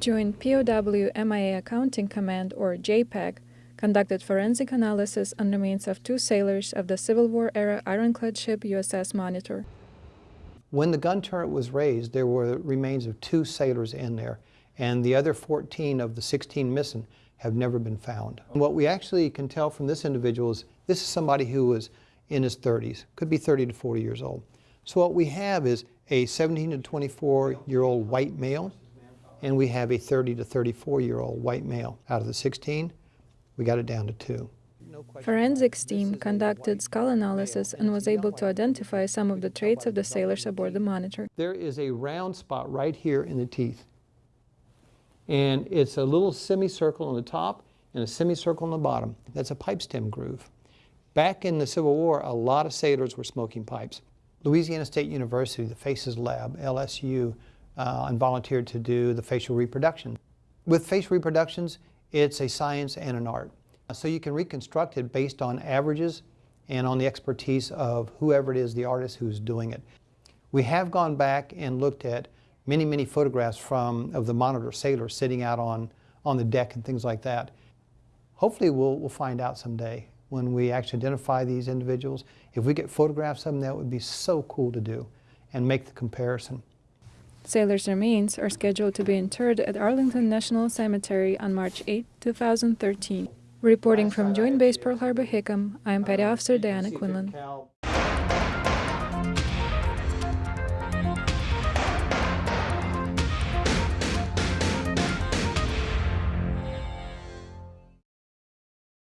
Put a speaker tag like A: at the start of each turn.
A: Joint POW MIA Accounting Command, or JPAC, conducted forensic analysis on remains of two sailors of the Civil War era ironclad ship USS Monitor.
B: When the gun turret was raised, there were remains of two sailors in there, and the other 14 of the 16 missing have never been found. What we actually can tell from this individual is this is somebody who was in his 30s, could be 30 to 40 years old. So what we have is a 17 to 24 year old white male, and we have a 30 to 34 year old white male. Out of the 16, we got it down to two.
A: Forensics team conducted skull analysis and was able to identify some of the traits of the sailors aboard the Monitor.
B: There is a round spot right here in the teeth. And it's a little semicircle on the top and a semicircle on the bottom. That's a pipe stem groove. Back in the Civil War, a lot of sailors were smoking pipes. Louisiana State University, the FACES lab, LSU, uh, and volunteered to do the facial reproduction. With facial reproductions, it's a science and an art. So you can reconstruct it based on averages and on the expertise of whoever it is, the artist who's doing it. We have gone back and looked at many, many photographs from of the monitor sailors sitting out on, on the deck and things like that. Hopefully we'll, we'll find out someday when we actually identify these individuals. If we get photographs of them, that would be so cool to do and make the comparison.
A: Sailors' remains are scheduled to be interred at Arlington National Cemetery on March 8, 2013. Reporting from Joint Base Pearl Harbor Hickam, I am Petty Officer Diana Quinlan.